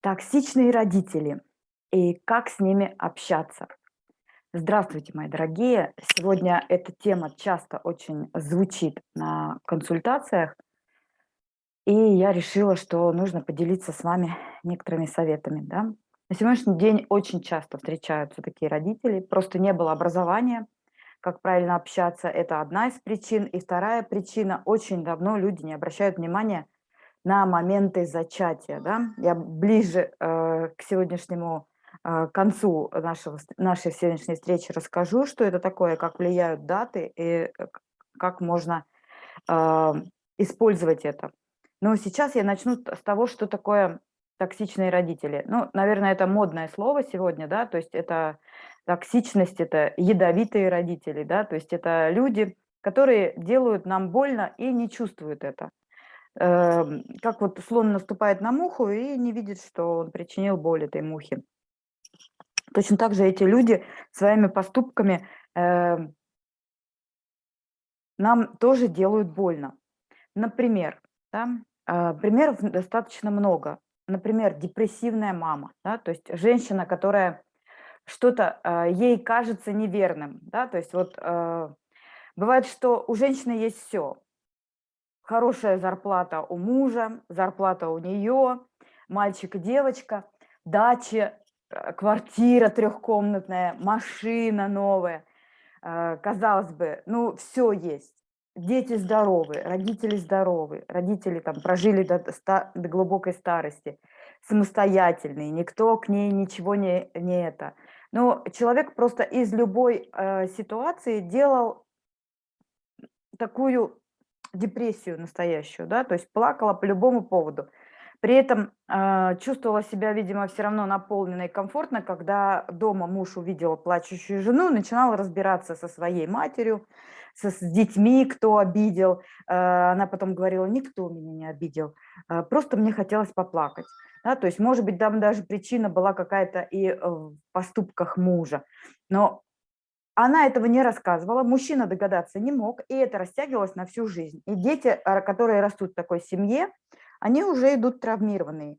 Токсичные родители и как с ними общаться. Здравствуйте, мои дорогие! Сегодня эта тема часто очень звучит на консультациях, и я решила, что нужно поделиться с вами некоторыми советами. Да? На сегодняшний день очень часто встречаются такие родители, просто не было образования, как правильно общаться, это одна из причин. И вторая причина, очень давно люди не обращают внимания на моменты зачатия. Да? Я ближе э, к сегодняшнему э, концу нашего, нашей сегодняшней встречи расскажу, что это такое, как влияют даты и как можно э, использовать это. Но сейчас я начну с того, что такое токсичные родители. Ну, наверное, это модное слово сегодня, да, то есть это токсичность, это ядовитые родители, да, то есть это люди, которые делают нам больно и не чувствуют это. Эм, как вот слон наступает на муху и не видит, что он причинил боль этой мухе. Точно так же эти люди своими поступками э, нам тоже делают больно. Например, да, э, примеров достаточно много. Например, депрессивная мама, да, то есть женщина, которая что-то э, ей кажется неверным, да, то есть вот э, бывает, что у женщины есть все, хорошая зарплата у мужа, зарплата у нее, мальчик и девочка, дача, э, квартира трехкомнатная, машина новая. Э, казалось бы, ну все есть. Дети здоровы, родители здоровы, родители там прожили до, до глубокой старости, самостоятельные, никто к ней ничего не, не это. Но человек просто из любой э, ситуации делал такую депрессию настоящую, да, то есть плакала по любому поводу. При этом э, чувствовала себя, видимо, все равно наполненно и комфортно, когда дома муж увидел плачущую жену, начинала разбираться со своей матерью, со, с детьми, кто обидел. Э, она потом говорила, никто меня не обидел, э, просто мне хотелось поплакать. Да, то есть, может быть, там даже причина была какая-то и в поступках мужа. Но она этого не рассказывала, мужчина догадаться не мог, и это растягивалось на всю жизнь. И дети, а, которые растут в такой семье, они уже идут травмированные,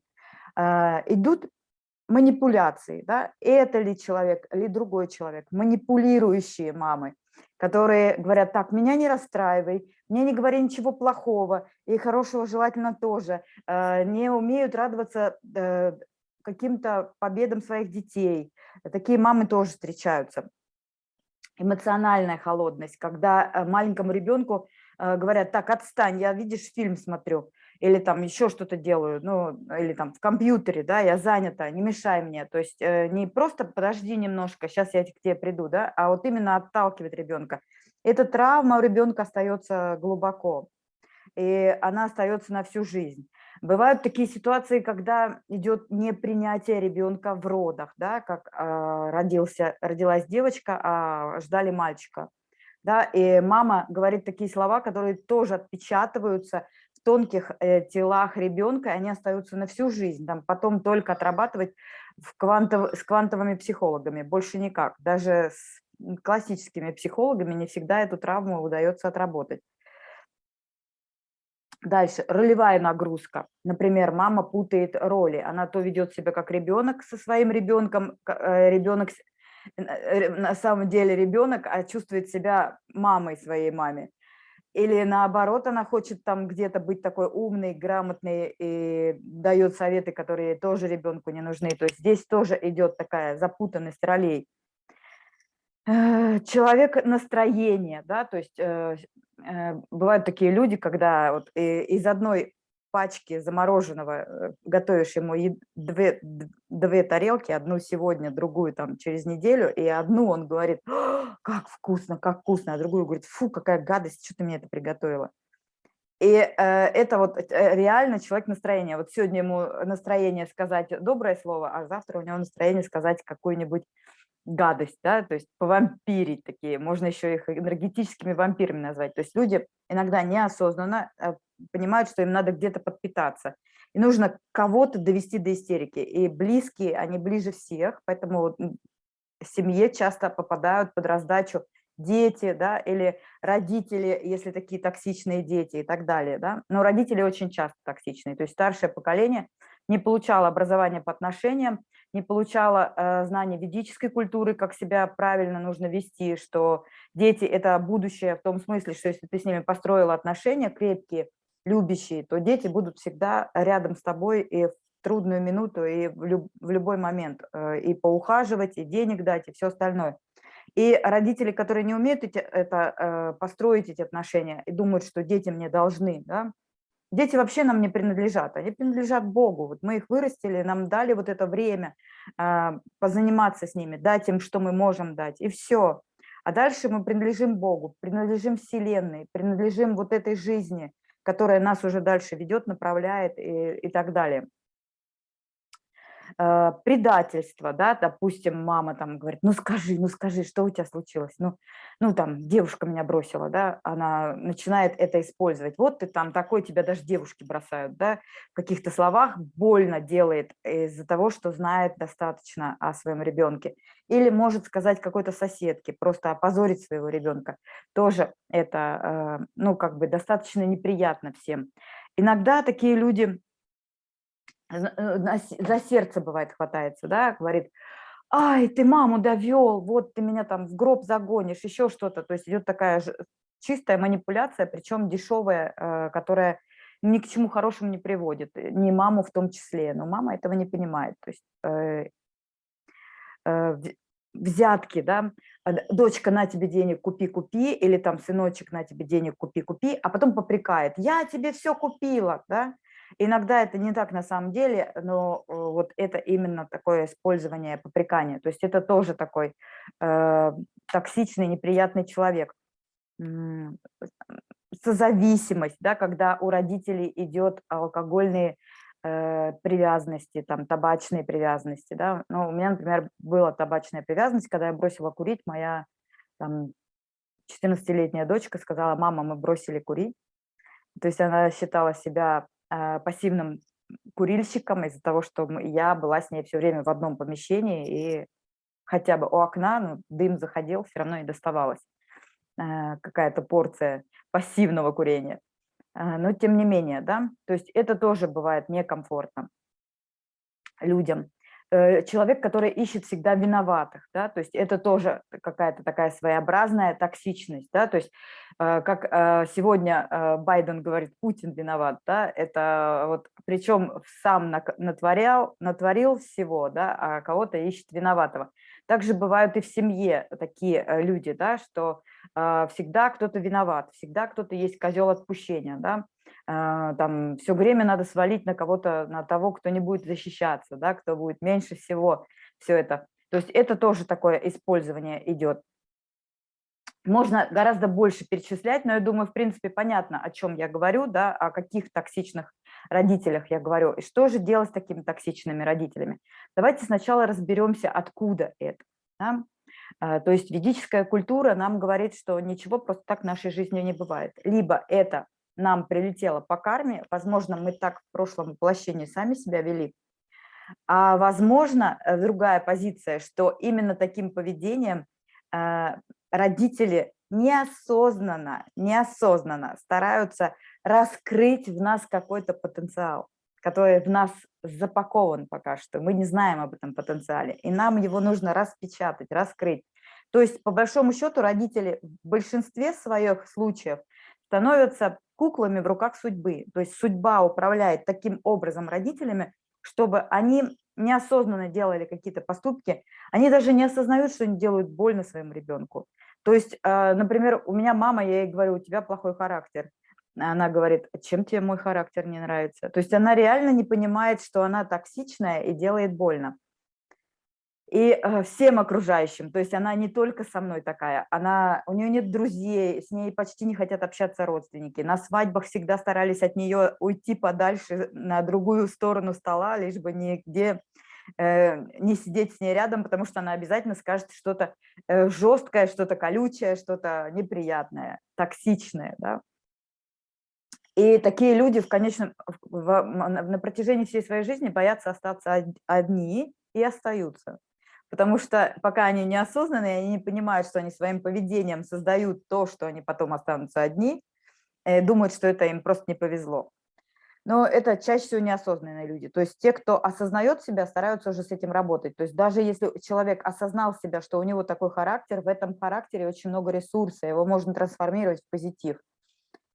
а, идут манипуляции. Да? Это ли человек, ли другой человек, манипулирующие мамы, которые говорят, так, меня не расстраивай, мне не говори ничего плохого, и хорошего желательно тоже, а, не умеют радоваться э, каким-то победам своих детей. Такие мамы тоже встречаются эмоциональная холодность, когда э, маленькому ребенку э, говорят, так, отстань, я, видишь, фильм смотрю, или там еще что-то делаю, ну, или там в компьютере, да, я занята, не мешай мне. То есть э, не просто подожди немножко, сейчас я к тебе приду, да, а вот именно отталкивает ребенка. Эта травма у ребенка остается глубоко, и она остается на всю жизнь. Бывают такие ситуации, когда идет непринятие ребенка в родах, да, как э, родился, родилась девочка, а ждали мальчика. Да, и мама говорит такие слова, которые тоже отпечатываются в тонких э, телах ребенка, и они остаются на всю жизнь. Там потом только отрабатывать в квантов, с квантовыми психологами, больше никак. Даже с классическими психологами не всегда эту травму удается отработать. Дальше, ролевая нагрузка. Например, мама путает роли. Она то ведет себя как ребенок со своим ребенком, э, ребенок э, на самом деле ребенок, а чувствует себя мамой своей маме. Или наоборот, она хочет там где-то быть такой умной, грамотной и дает советы, которые тоже ребенку не нужны. То есть здесь тоже идет такая запутанность ролей. Э, человек настроение, да, то есть бывают такие люди, когда вот из одной пачки замороженного готовишь ему две, две тарелки, одну сегодня, другую там через неделю, и одну он говорит, как вкусно, как вкусно, а другую говорит, фу, какая гадость, что ты мне это приготовила. И э, это вот реально человек настроения. Вот сегодня ему настроение сказать доброе слово, а завтра у него настроение сказать какую-нибудь гадость, да, то есть повампирить такие, можно еще их энергетическими вампирами назвать. То есть люди иногда неосознанно э, понимают, что им надо где-то подпитаться. И нужно кого-то довести до истерики. И близкие, они ближе всех, поэтому в семье часто попадают под раздачу дети, да, или родители, если такие токсичные дети и так далее, да. Но родители очень часто токсичные, то есть старшее поколение не получала образования по отношениям, не получала э, знания ведической культуры, как себя правильно нужно вести, что дети – это будущее в том смысле, что если ты с ними построила отношения крепкие, любящие, то дети будут всегда рядом с тобой и в трудную минуту, и в, люб, в любой момент, э, и поухаживать, и денег дать, и все остальное. И родители, которые не умеют эти, это, э, построить эти отношения и думают, что дети мне должны, да, Дети вообще нам не принадлежат, они принадлежат Богу. Вот мы их вырастили, нам дали вот это время э, позаниматься с ними, дать им, что мы можем дать, и все. А дальше мы принадлежим Богу, принадлежим Вселенной, принадлежим вот этой жизни, которая нас уже дальше ведет, направляет и, и так далее. Э, предательство, да, допустим, мама там говорит, ну скажи, ну скажи, что у тебя случилось, ну, ну там девушка меня бросила, да, она начинает это использовать, вот ты там такой, тебя даже девушки бросают, да, в каких-то словах больно делает из-за того, что знает достаточно о своем ребенке, или может сказать какой-то соседке, просто опозорить своего ребенка, тоже это, э, ну, как бы достаточно неприятно всем. Иногда такие люди за сердце бывает хватается, да, говорит, ай, ты маму довел, вот ты меня там в гроб загонишь, еще что-то. То есть идет такая чистая манипуляция, причем дешевая, э, которая ни к чему хорошему не приводит, э, ни маму в том числе. Но мама этого не понимает. То есть э, э, взятки, да, дочка, на тебе денег, купи, купи, или там сыночек, на тебе денег, купи, купи, а потом попрекает, я тебе все купила, да, Иногда это не так на самом деле, но э, вот это именно такое использование попрекания. То есть это тоже такой э, токсичный, неприятный человек. Созависимость, да, когда у родителей идет алкогольные э, привязанности, там, табачные привязанности. Да. Ну, у меня, например, была табачная привязанность, когда я бросила курить, моя там, 14-летняя дочка сказала, мама, мы бросили курить. То есть она считала себя пассивным курильщиком из-за того, что я была с ней все время в одном помещении, и хотя бы у окна ну, дым заходил, все равно и доставалась а, какая-то порция пассивного курения. А, но тем не менее, да, то есть это тоже бывает некомфортно людям. Э, человек, который ищет всегда виноватых, да, то есть это тоже какая-то такая своеобразная токсичность, да, то есть э, как э, сегодня Байден говорит, Путин виноват, да, это вот, причем сам натворял, натворил всего, да, а кого-то ищет виноватого. Также бывают и в семье такие люди, да, что всегда кто-то виноват, всегда кто-то есть козел отпущения, да, там все время надо свалить на кого-то, на того, кто не будет защищаться, да, кто будет меньше всего все это. То есть это тоже такое использование идет. Можно гораздо больше перечислять, но я думаю, в принципе, понятно, о чем я говорю, да, о каких токсичных родителях я говорю. И что же делать с такими токсичными родителями? Давайте сначала разберемся, откуда это. Да? А, то есть ведическая культура нам говорит, что ничего просто так в нашей жизни не бывает. Либо это нам прилетело по карме, возможно, мы так в прошлом воплощении сами себя вели, а возможно, э, другая позиция, что именно таким поведением э, родители неосознанно, неосознанно стараются раскрыть в нас какой-то потенциал, который в нас запакован пока что. Мы не знаем об этом потенциале, и нам его нужно распечатать, раскрыть. То есть, по большому счету, родители в большинстве своих случаев становятся куклами в руках судьбы. То есть судьба управляет таким образом родителями, чтобы они неосознанно делали какие-то поступки, они даже не осознают, что они делают больно своему ребенку. То есть, а, например, у меня мама, я ей говорю, у тебя плохой характер. Она говорит, «А чем тебе мой характер не нравится? То есть она реально не понимает, что она токсичная и делает больно и э, всем окружающим. То есть она не только со мной такая, она, у нее нет друзей, с ней почти не хотят общаться родственники. На свадьбах всегда старались от нее уйти подальше на другую сторону стола, лишь бы нигде э, не сидеть с ней рядом, потому что она обязательно скажет что-то э, жесткое, что-то колючее, что-то неприятное, токсичное. Да? И такие люди в конечном, в, на протяжении всей своей жизни боятся остаться одни и остаются потому что пока они неосознанные, они не понимают, что они своим поведением создают то, что они потом останутся одни, думают, что это им просто не повезло. Но это чаще всего неосознанные люди. То есть те, кто осознает себя, стараются уже с этим работать. То есть даже если человек осознал себя, что у него такой характер, в этом характере очень много ресурса, его можно трансформировать в позитив.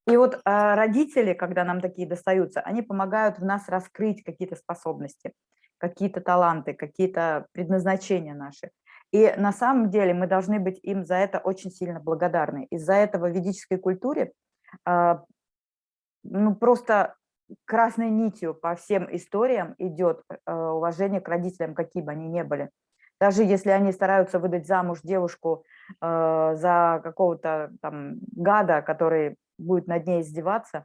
И вот а, родители, когда нам такие достаются, они помогают в нас раскрыть какие-то способности, какие-то таланты, какие-то предназначения наши. И на самом деле мы должны быть им за это очень сильно благодарны. Из-за этого в ведической культуре а, ну, просто красной нитью по всем историям идет а, уважение к родителям, какие бы они ни были. Даже если они стараются выдать замуж девушку э, за какого-то там гада, который будет над ней издеваться,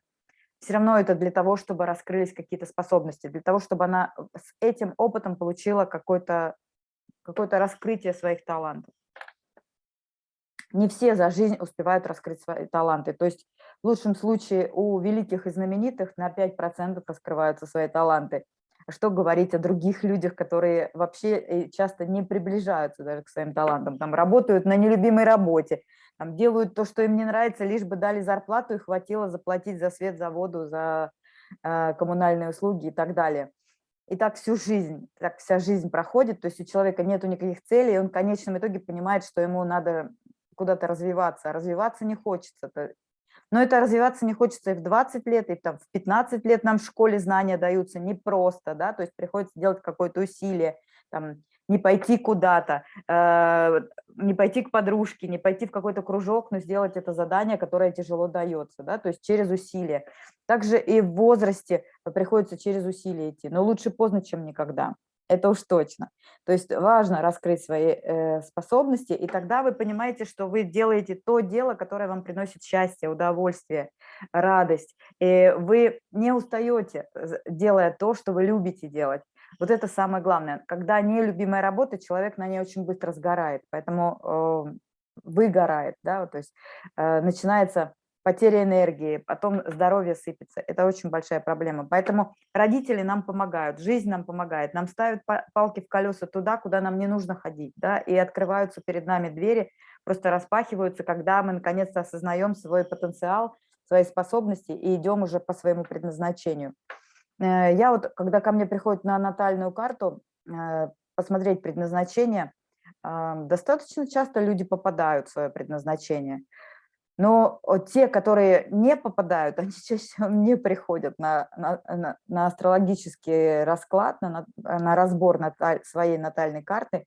все равно это для того, чтобы раскрылись какие-то способности, для того, чтобы она с этим опытом получила какое-то какое, -то, раскрытие своих талантов. Не все за жизнь успевают раскрыть свои таланты. То есть в лучшем случае у великих и знаменитых на 5% раскрываются свои таланты. Что говорить о других людях, которые вообще э, часто не приближаются даже к своим талантам, там работают на нелюбимой работе, там, делают то, что им не нравится, лишь бы дали зарплату и хватило заплатить за свет, за воду, за э, коммунальные услуги и так далее. И так всю жизнь, так вся жизнь проходит, то есть у человека нет никаких целей, и он в конечном итоге понимает, что ему надо куда-то развиваться, а развиваться не хочется. Но это развиваться не хочется и в 20 лет, и там, в 15 лет нам в школе знания даются непросто, да, то есть приходится делать какое-то усилие, там, не пойти куда-то, э, не пойти к подружке, не пойти в какой-то кружок, но сделать это задание, которое тяжело дается, да, то есть через усилие. Также и в возрасте приходится через усилие идти, но лучше поздно, чем никогда. Это уж точно. То есть важно раскрыть свои э, способности, и тогда вы понимаете, что вы делаете то дело, которое вам приносит счастье, удовольствие, радость. И вы не устаете, делая то, что вы любите делать. Вот это самое главное. Когда нелюбимая работа, человек на ней очень быстро сгорает, поэтому э, выгорает, да, то есть э, начинается потеря энергии, потом здоровье сыпется. Это очень большая проблема. Поэтому родители нам помогают, жизнь нам помогает, нам ставят палки в колеса туда, куда нам не нужно ходить, да, и открываются перед нами двери, просто распахиваются, когда мы наконец-то осознаем свой потенциал, свои способности и идем уже по своему предназначению. Э, я вот, когда ко мне приходят на натальную карту э, посмотреть предназначение, достаточно часто люди попадают в свое предназначение. Но те, которые не попадают, они чаще не приходят на, на, на астрологический расклад, на, на разбор наталь, своей натальной карты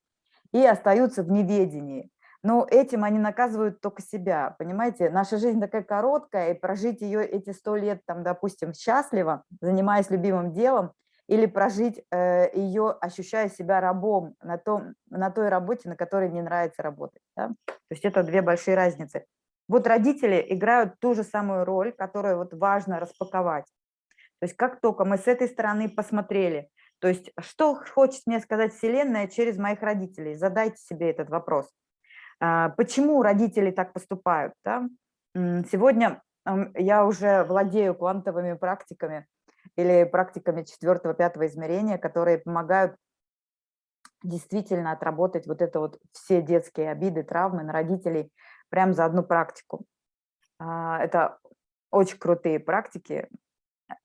и остаются в неведении. Но этим они наказывают только себя, понимаете? Наша жизнь такая короткая, и прожить ее эти сто лет, там, допустим, счастливо, занимаясь любимым делом, или прожить э, ее, ощущая себя рабом на, том, на той работе, на которой не нравится работать. Да? То есть это две большие разницы. Вот родители играют ту же самую роль, которую вот важно распаковать. То есть как только мы с этой стороны посмотрели, то есть что хочет мне сказать Вселенная через моих родителей, задайте себе этот вопрос. А, почему родители так поступают? Да? Сегодня я уже владею квантовыми практиками или практиками четвертого-пятого измерения, которые помогают действительно отработать вот это вот все детские обиды, травмы на родителей прям за одну практику. А, это очень крутые практики,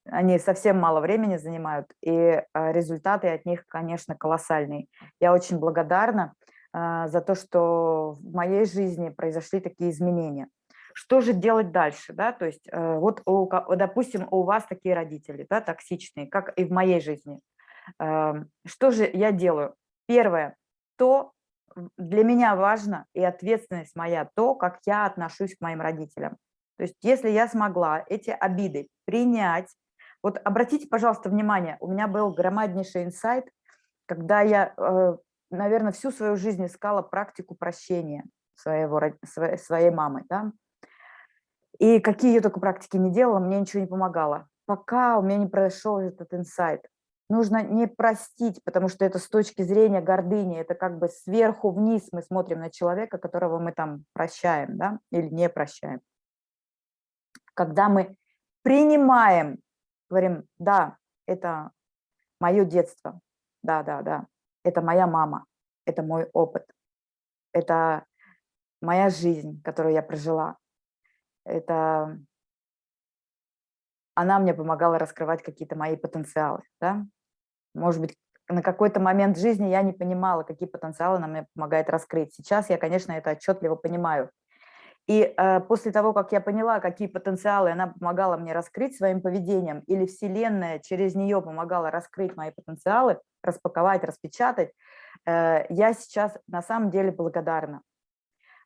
они совсем мало времени занимают, и а, результаты от них, конечно, колоссальные. Я очень благодарна а, за то, что в моей жизни произошли такие изменения. Что же делать дальше? Да? То есть э, вот, допустим, у вас такие родители да, токсичные, как и в моей жизни. Эм, что же я делаю? Первое, то для меня важно, и ответственность моя, то, как я отношусь к моим родителям. То есть если я смогла эти обиды принять, вот обратите, пожалуйста, внимание, у меня был громаднейший инсайт, когда я э, наверное, всю свою жизнь искала практику прощения своего, своей, мамы. Да? И какие я только практики не делала, мне ничего не помогало. Пока у меня не произошел этот инсайт. Нужно не простить, потому что это с точки зрения гордыни, это как бы сверху вниз мы смотрим на человека, которого мы там прощаем да? или не прощаем. Когда мы принимаем, говорим, да, это мое детство, да, да, да, это моя мама, это мой опыт, это моя жизнь, которую я прожила. Это она мне помогала раскрывать какие-то мои потенциалы, да. Может быть, на какой-то момент жизни я не понимала, какие потенциалы она мне помогает раскрыть. Сейчас я, конечно, это отчетливо понимаю. И э, после того, как я поняла, какие потенциалы она помогала мне раскрыть своим поведением, или Вселенная через нее помогала раскрыть мои потенциалы, распаковать, распечатать, э, я сейчас на самом деле благодарна.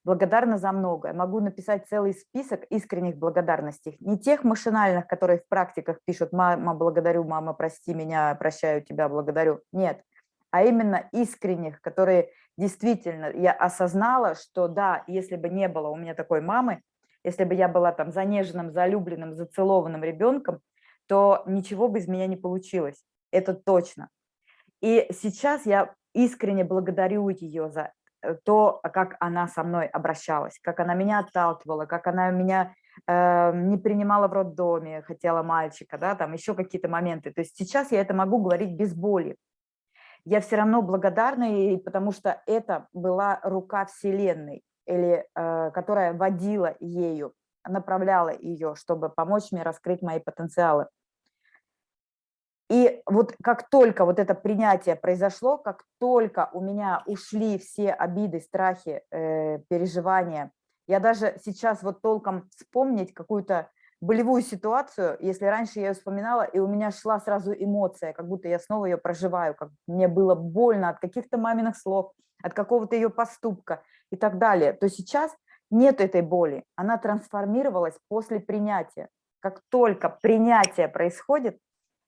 Благодарна за многое. Могу написать целый список искренних благодарностей. Не тех машинальных, которые в практиках пишут «мама, благодарю, мама, прости меня, прощаю тебя, благодарю». Нет, а именно искренних, которые действительно я осознала, что да, если бы не было у меня такой мамы, если бы я была там занеженным, залюбленным, зацелованным ребенком, то ничего бы из меня не получилось. Это точно. И сейчас я искренне благодарю ее за то, как она со мной обращалась, как она меня отталкивала, как она меня э, не принимала в роддоме, хотела мальчика, да, там еще какие-то моменты. То есть сейчас я это могу говорить без боли, я все равно благодарна ей, потому что это была рука Вселенной, или, э, которая водила ею, направляла ее, чтобы помочь мне раскрыть мои потенциалы. И вот как только вот это принятие произошло, как только у меня ушли все обиды, страхи, э, переживания, я даже сейчас вот толком вспомнить какую-то болевую ситуацию, если раньше я ее вспоминала, и у меня шла сразу эмоция, как будто я снова ее проживаю, как мне было больно от каких-то маминых слов, от какого-то ее поступка и так далее, то сейчас нет этой боли, она трансформировалась после принятия. Как только принятие происходит,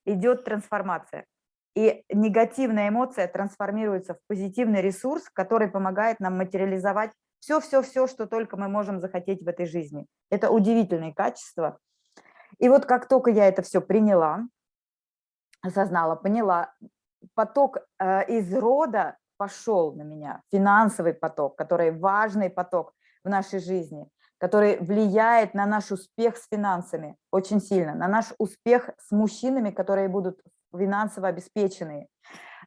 идет трансформация. И негативная эмоция трансформируется в позитивный ресурс, который помогает нам материализовать все-все-все, что только мы можем захотеть в этой жизни. Это удивительные качества. И вот как только я это все приняла, осознала, поняла, поток э, из рода пошел на меня, финансовый поток, который важный поток в нашей жизни, который влияет на наш успех с финансами очень сильно, на наш успех с мужчинами, которые будут финансово обеспеченные.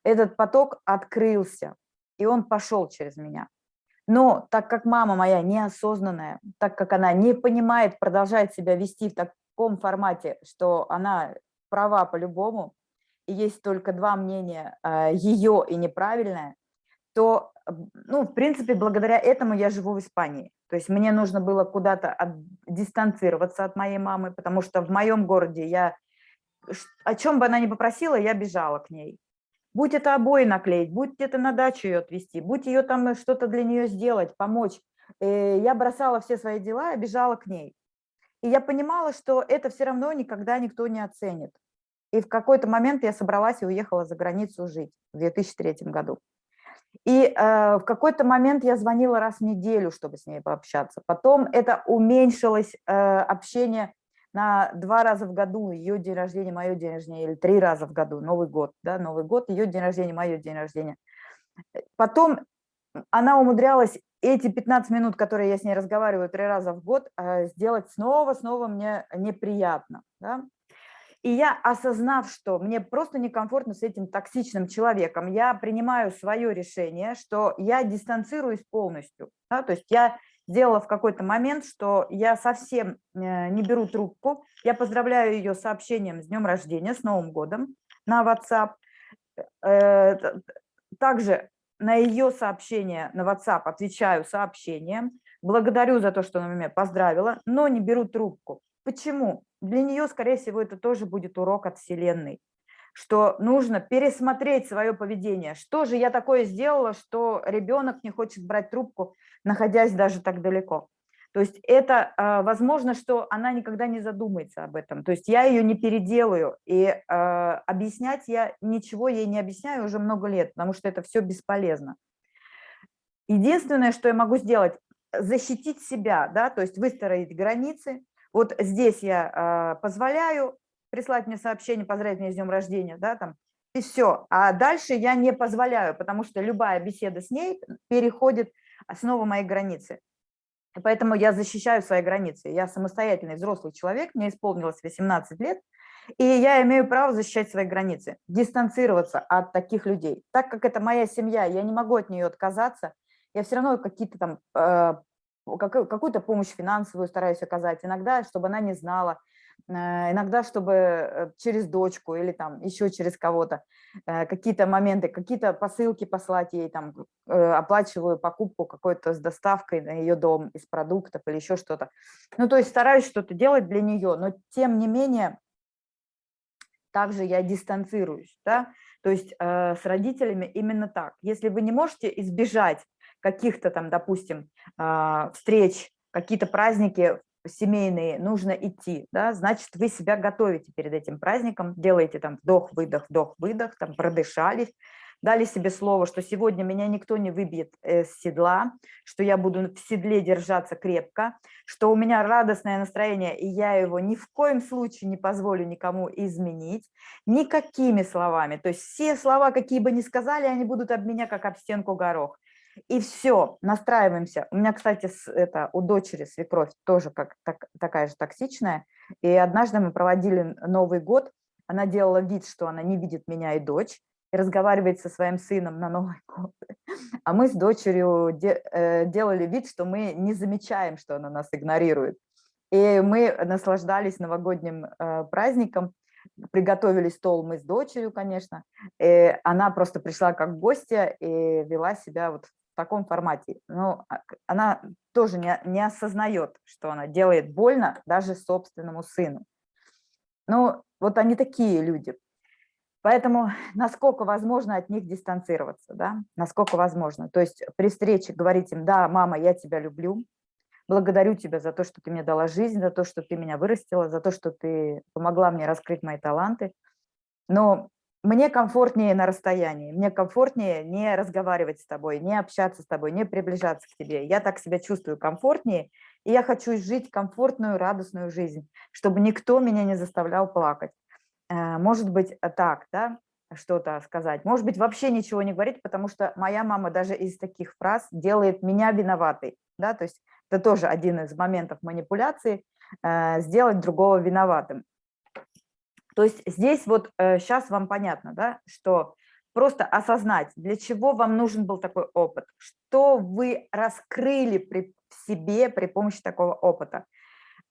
Этот поток открылся, и он пошел через меня. Но так как мама моя неосознанная, так как она не понимает, продолжает себя вести в таком формате, что она права по-любому, и есть только два мнения, а, ее и неправильное, то, ну, в принципе, благодаря этому я живу в Испании. То есть мне нужно было куда-то от, дистанцироваться от моей мамы, потому что в моем городе я, о чем бы она ни попросила, я бежала к ней будь это обои наклеить, будь это на дачу ее отвезти, будь ее там э, что-то для нее сделать, помочь. Э, я бросала все свои дела и бежала к ней. И я понимала, что это все равно никогда никто не оценит. И в какой-то момент я собралась и уехала за границу жить в 2003 году. И э, в какой-то момент я звонила раз в неделю, чтобы с ней пообщаться. Потом это уменьшилось э, общение на два раза в году ее день рождения, мое день рождения, или три раза в году, Новый год, да, Новый год, ее день рождения, мое день рождения. Потом она умудрялась эти 15 минут, которые я с ней разговариваю три раза в год, э, сделать снова-снова мне неприятно. Да? И я, осознав, что мне просто некомфортно с этим токсичным человеком, я принимаю свое решение, что я дистанцируюсь полностью. Да? То есть я сделала в какой-то момент, что я совсем э, не беру трубку. Я поздравляю ее сообщением с днем рождения, с Новым годом на WhatsApp. Э, также на ее сообщение на WhatsApp отвечаю сообщением, благодарю за то, что она меня поздравила, но не беру трубку. Почему? Для нее, скорее всего, это тоже будет урок от Вселенной что нужно пересмотреть свое поведение. Что же я такое сделала, что ребенок не хочет брать трубку, находясь даже так далеко? То есть это а, возможно, что она никогда не задумается об этом. То есть я ее не переделаю, и а, объяснять я ничего ей не объясняю уже много лет, потому что это все бесполезно. Единственное, что я могу сделать, защитить себя, да, то есть выстроить границы. Вот здесь я а, позволяю, прислать мне сообщение, поздравить меня с днем рождения, да, там, и все. А дальше я не позволяю, потому что любая беседа с ней переходит снова мои границы. И поэтому я защищаю свои границы. Я самостоятельный взрослый человек, мне исполнилось 18 лет, и я имею право защищать свои границы, дистанцироваться от таких людей. Так как это моя семья, я не могу от нее отказаться, я все равно какие-то там, э, какую-то помощь финансовую стараюсь оказать иногда, чтобы она не знала, Э, иногда, чтобы э, через дочку или там еще через кого-то э, какие-то моменты, какие-то посылки послать ей, там, оплачиваю покупку какой-то с доставкой на ее дом из продуктов или еще что-то. Ну, то есть стараюсь что-то делать для нее, но тем не менее также я дистанцируюсь, да, то есть э, с родителями именно так. Если вы не можете избежать каких-то там, допустим, э, встреч, какие-то праздники семейные нужно идти, да, значит, вы себя готовите перед этим праздником, делаете там вдох-выдох, вдох-выдох, там продышались, дали себе слово, что сегодня меня никто не выбьет с седла, что я буду в седле держаться крепко, что у меня радостное настроение, и я его ни в коем случае не позволю никому изменить, никакими словами. То есть все слова, какие бы ни сказали, они будут об меня как об стенку горох. И все, настраиваемся. У меня, кстати, это у дочери свекровь тоже как, так, такая же токсичная. И однажды мы проводили Новый год, она делала вид, что она не видит меня и дочь, и разговаривает со своим сыном на Новый год. А мы с дочерью де, э, делали вид, что мы не замечаем, что она нас игнорирует. И мы наслаждались новогодним э, праздником, приготовили стол мы с дочерью, конечно. И она просто пришла как гостья и вела себя вот таком формате. Но а, она тоже не, не осознает, что она делает больно даже собственному сыну. Ну, вот они такие люди. Поэтому насколько возможно от них дистанцироваться, да, насколько возможно. То есть при встрече говорить им, да, мама, я тебя люблю, благодарю тебя за то, что ты мне дала жизнь, за то, что ты меня вырастила, за то, что ты помогла мне раскрыть мои таланты. Но мне комфортнее на расстоянии, мне комфортнее не разговаривать с тобой, не общаться с тобой, не приближаться к тебе. Я так себя чувствую комфортнее, и я хочу жить комфортную, радостную жизнь, чтобы никто меня не заставлял плакать. Э, может быть, э, так, да, что-то сказать. Может быть, вообще ничего не говорить, потому что моя мама даже из таких фраз делает меня виноватой. Да? То есть это тоже один из моментов манипуляции, э, сделать другого виноватым. То есть здесь вот сейчас э, вам понятно, да, что просто осознать, для чего вам нужен был такой опыт, что вы раскрыли при себе при помощи такого опыта.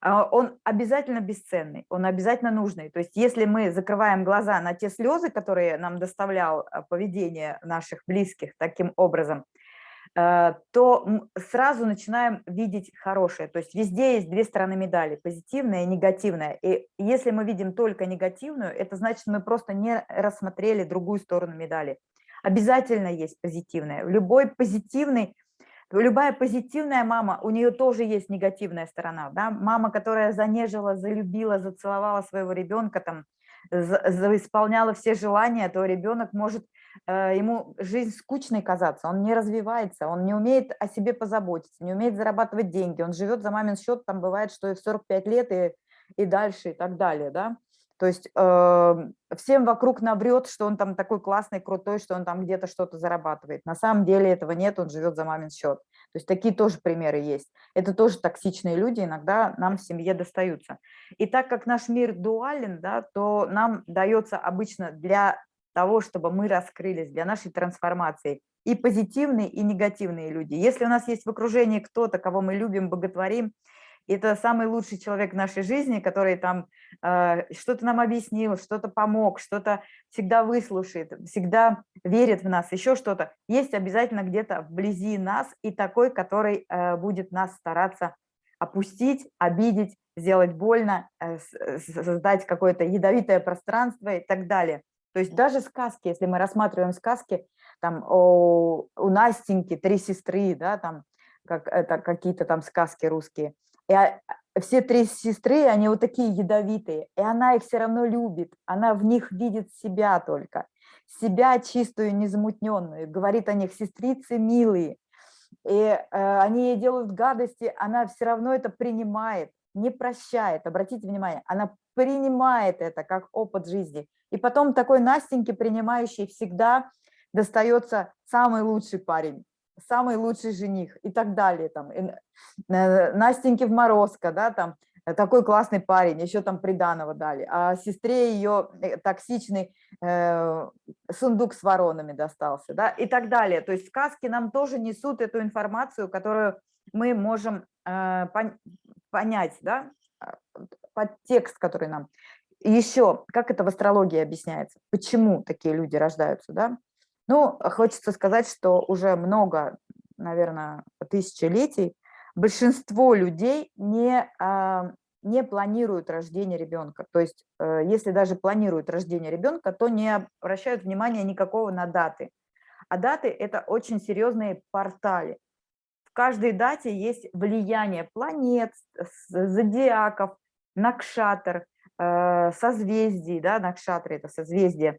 А, он обязательно бесценный, он обязательно нужный. То есть если мы закрываем глаза на те слезы, которые нам доставлял э, поведение наших близких таким образом, то сразу начинаем видеть хорошее. То есть везде есть две стороны медали, позитивная и негативная. И если мы видим только негативную, это значит, мы просто не рассмотрели другую сторону медали. Обязательно есть позитивная. Любой позитивный, любая позитивная мама, у нее тоже есть негативная сторона. Да? Мама, которая занежила, залюбила, зацеловала своего ребенка, там, исполняла все желания, то ребенок может Э, ему жизнь скучной казаться, он не развивается, он не умеет о себе позаботиться, не умеет зарабатывать деньги, он живет за мамин счет, там бывает, что и в 45 лет, и, и дальше, и так далее, да. То есть э, всем вокруг наврет, что он там такой классный, крутой, что он там где-то что-то зарабатывает. На самом деле этого нет, он живет за мамин счет. То есть такие тоже примеры есть. Это тоже токсичные люди, иногда нам в семье достаются. И так как наш мир дуален, да, то нам дается обычно для того, чтобы мы раскрылись, для нашей трансформации. И позитивные, и негативные люди. Если у нас есть в окружении кто-то, кого мы любим, боготворим, это самый лучший человек в нашей жизни, который там э, что-то нам объяснил, что-то помог, что-то всегда выслушает, всегда верит в нас, еще что-то. Есть обязательно где-то вблизи нас и такой, который э, будет нас стараться опустить, обидеть, сделать больно, э, создать какое-то ядовитое пространство и так далее. То есть даже сказки, если мы рассматриваем сказки, там у, у Настеньки три сестры, да, там как, это какие-то там сказки русские, и а, все три сестры, они вот такие ядовитые, и она их все равно любит, она в них видит себя только, себя чистую, незамутненную, говорит о них сестрицы милые, и э, они ей делают гадости, она все равно это принимает, не прощает, обратите внимание, она принимает это как опыт жизни, и потом такой Настеньке, принимающей всегда достается самый лучший парень, самый лучший жених и так далее. Там, и, э, Настеньке в Морозко, да, там, э, такой классный парень, еще там приданого дали, а сестре ее э, токсичный э, сундук с воронами достался, да, и так далее. То есть сказки нам тоже несут эту информацию, которую мы можем э, пон понять, да, подтекст, который нам... Еще, как это в астрологии объясняется, почему такие люди рождаются, да? Ну, хочется сказать, что уже много, наверное, тысячелетий большинство людей не, а, не планируют рождение ребенка. То есть, э, если даже планируют рождение ребенка, то не обращают внимания никакого на даты. А даты – это очень серьезные портали. В каждой дате есть влияние планет, зодиаков, накшатр, созвездий, да, накшатры – это созвездие,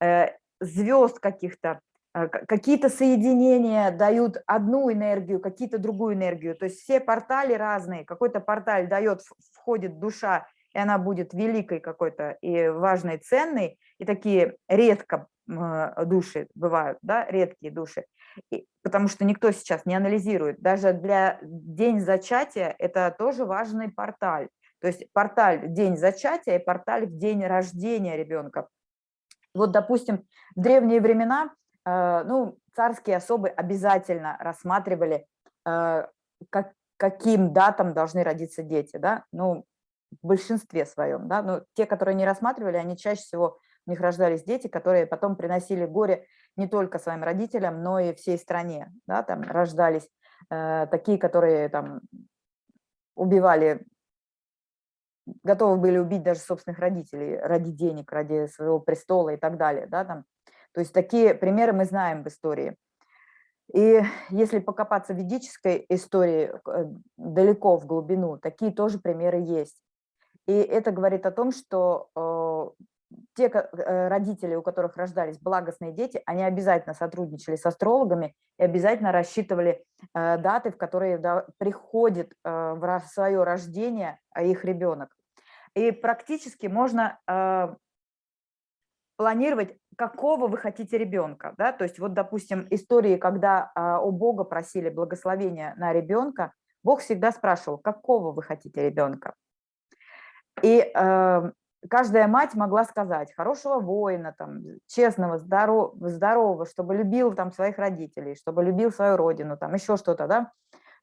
э, звезд каких-то, э, какие-то соединения дают одну энергию, какие-то другую энергию. То есть все портали разные. Какой-то порталь дает, входит душа, и она будет великой какой-то и важной, ценной, и такие редко души бывают, да, редкие души, и, потому что никто сейчас не анализирует. Даже для день зачатия это тоже важный порталь. То есть порталь день зачатия и порталь в день рождения ребенка. Вот, допустим, в древние времена э, ну, царские особы обязательно рассматривали, э, как, каким датам должны родиться дети, да, ну, в большинстве своем, да, но те, которые не рассматривали, они чаще всего, у них рождались дети, которые потом приносили горе не только своим родителям, но и всей стране, да, там рождались э, такие, которые там убивали готовы были убить даже собственных родителей ради денег, ради своего престола и так далее. Да, там. То есть такие примеры мы знаем в истории. И если покопаться в ведической истории э, далеко в глубину, такие тоже примеры есть. И это говорит о том, что э, те э, родители, у которых рождались благостные дети, они обязательно сотрудничали с астрологами и обязательно рассчитывали э, даты, в которые приходит в свое рождение их ребенок. И практически можно планировать, какого вы хотите ребенка. Да? То есть вот, допустим, истории, когда у Бога просили благословения на ребенка, Бог всегда спрашивал, какого вы хотите ребенка. И каждая мать могла сказать хорошего воина, там, честного, здоров, здорового, чтобы любил там, своих родителей, чтобы любил свою родину, там, еще что-то, да.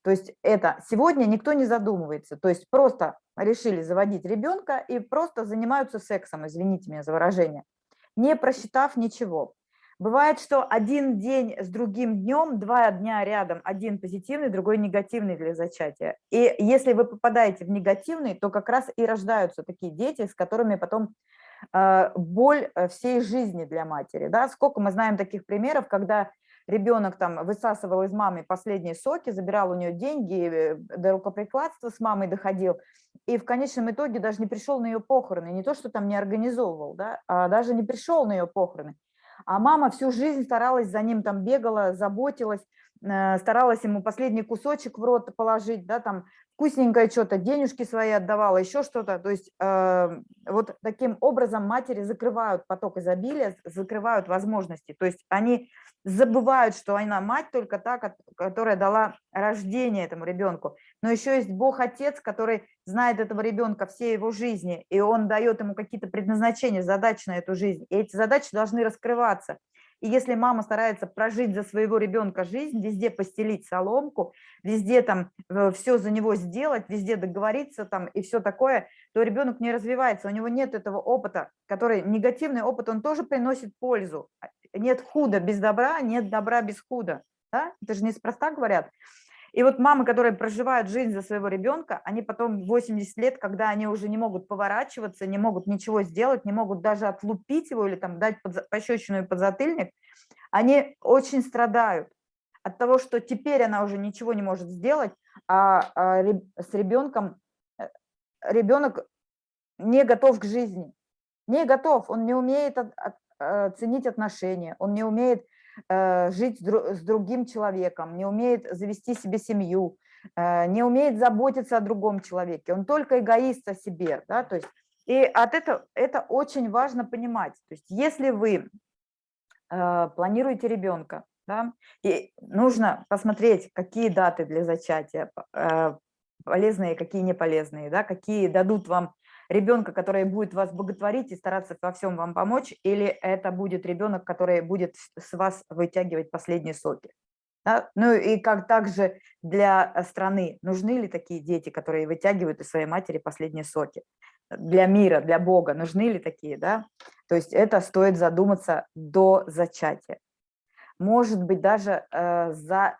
То есть это сегодня никто не задумывается, то есть просто решили заводить ребенка и просто занимаются сексом, извините меня за выражение, не просчитав ничего. Бывает, что один день с другим днем, два дня рядом, один позитивный, другой негативный для зачатия. И если вы попадаете в негативный, то как раз и рождаются такие дети, с которыми потом э, боль э, всей жизни для матери. Да? Сколько мы знаем таких примеров, когда ребенок там высасывал из мамы последние соки, забирал у нее деньги, э, до рукоприкладства с мамой доходил, и в конечном итоге даже не пришел на ее похороны, не то, что там не организовывал, да, а даже не пришел на ее похороны. А мама всю жизнь старалась за ним, там бегала, заботилась, э, старалась ему последний кусочек в рот положить, да, там вкусненькое что-то, денежки свои отдавала, еще что-то. То есть э, вот таким образом матери закрывают поток изобилия, закрывают возможности. То есть они забывают, что она мать только та, которая дала рождение этому ребенку. Но еще есть Бог-Отец, который знает этого ребенка всей его жизни, и он дает ему какие-то предназначения, задачи на эту жизнь. И эти задачи должны раскрываться. И если мама старается прожить за своего ребенка жизнь, везде постелить соломку, везде там э, все за него сделать, везде договориться там и все такое, то ребенок не развивается, у него нет этого опыта, который негативный опыт, он тоже приносит пользу. Нет худа без добра, нет добра без худа. Да? Это же неспроста говорят. И вот мамы, которые проживают жизнь за своего ребенка, они потом 80 лет, когда они уже не могут поворачиваться, не могут ничего сделать, не могут даже отлупить его или там дать под, пощечину и подзатыльник, они очень страдают от того, что теперь она уже ничего не может сделать, а, а с ребенком э, ребенок не готов к жизни, не готов, он не умеет от, от, э, ценить отношения, он не умеет Э, жить с другим человеком, не умеет завести себе семью, э, не умеет заботиться о другом человеке, он только эгоист о себе, да, то есть, и от этого это очень важно понимать, то есть, если вы э, планируете ребенка, да, и нужно посмотреть, какие даты для зачатия полезные, какие не полезные, да, какие дадут вам ребенка, который будет вас боготворить и стараться во всем вам помочь, или это будет ребенок, который будет с вас вытягивать последние соки. Да? Ну и как также для страны, нужны ли такие дети, которые вытягивают из своей матери последние соки. для мира, для Бога, нужны ли такие, да? То есть это стоит задуматься до зачатия. Может быть, даже э, за,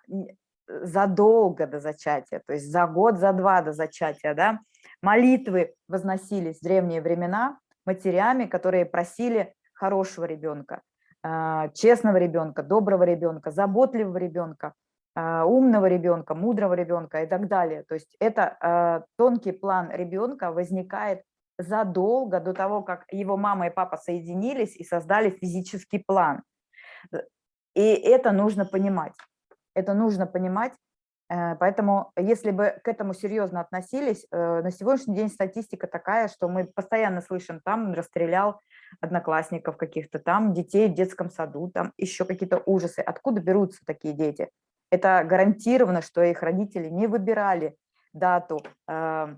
задолго до зачатия, то есть за год, за два до зачатия, да? Молитвы возносились в древние времена матерями, которые просили хорошего ребенка, э, честного ребенка, доброго ребенка, заботливого ребенка, а, умного ребенка, мудрого ребенка и так далее. То есть это а, тонкий план ребенка возникает задолго до того, как его мама и папа соединились и создали физический план. И это нужно понимать. Это нужно понимать. Э, поэтому, если бы к этому серьезно относились, э, на сегодняшний день статистика такая, что мы постоянно слышим, там расстрелял одноклассников каких-то, там детей в детском саду, там еще какие-то ужасы. Откуда берутся такие дети? Это гарантированно, что их родители не выбирали дату э,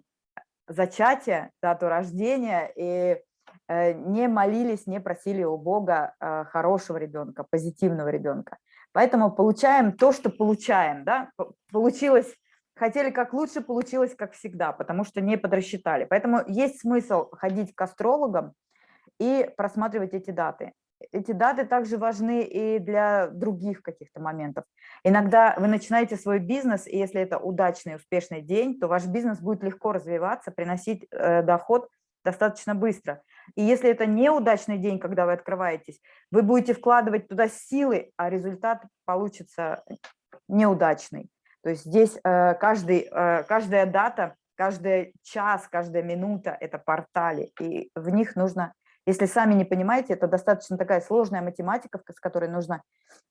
зачатия, дату рождения и э, не молились, не просили у Бога э, хорошего ребенка, позитивного ребенка. Поэтому получаем то, что получаем. Да? Получилось, хотели как лучше, получилось как всегда, потому что не подрасчитали. Поэтому есть смысл ходить к астрологам и просматривать эти даты эти даты также важны и для других каких-то моментов. Иногда вы начинаете свой бизнес, и если это удачный, успешный день, то ваш бизнес будет легко развиваться, приносить э, доход достаточно быстро. И если это неудачный день, когда вы открываетесь, вы будете вкладывать туда силы, а результат получится неудачный. То есть здесь э, каждый, э, каждая дата, каждый час, каждая минута – это портали, и в них нужно если сами не понимаете, это достаточно такая сложная математика, с которой нужно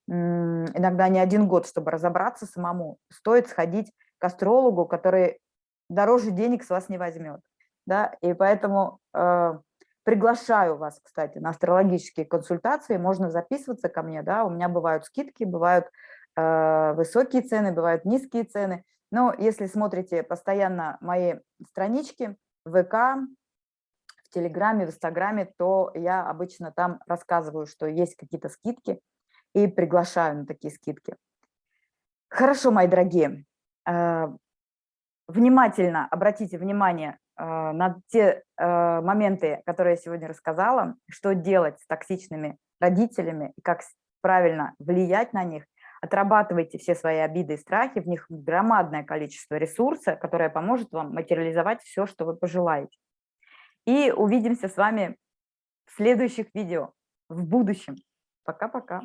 иногда не один год, чтобы разобраться самому. Стоит сходить к астрологу, который дороже денег с вас не возьмет. Да? И поэтому э, приглашаю вас, кстати, на астрологические консультации. Можно записываться ко мне. Да? У меня бывают скидки, бывают э, высокие цены, бывают низкие цены. Но если смотрите постоянно мои странички, ВК, Телеграме, в Инстаграме, то я обычно там рассказываю, что есть какие-то скидки и приглашаю на такие скидки. Хорошо, мои дорогие, э, внимательно обратите внимание на те э, моменты, которые я сегодня рассказала, что делать с токсичными родителями и как правильно влиять на них. Отрабатывайте все свои обиды и страхи, в них громадное количество ресурса, которое поможет вам материализовать все, что вы пожелаете. И увидимся с вами в следующих видео в будущем. Пока-пока.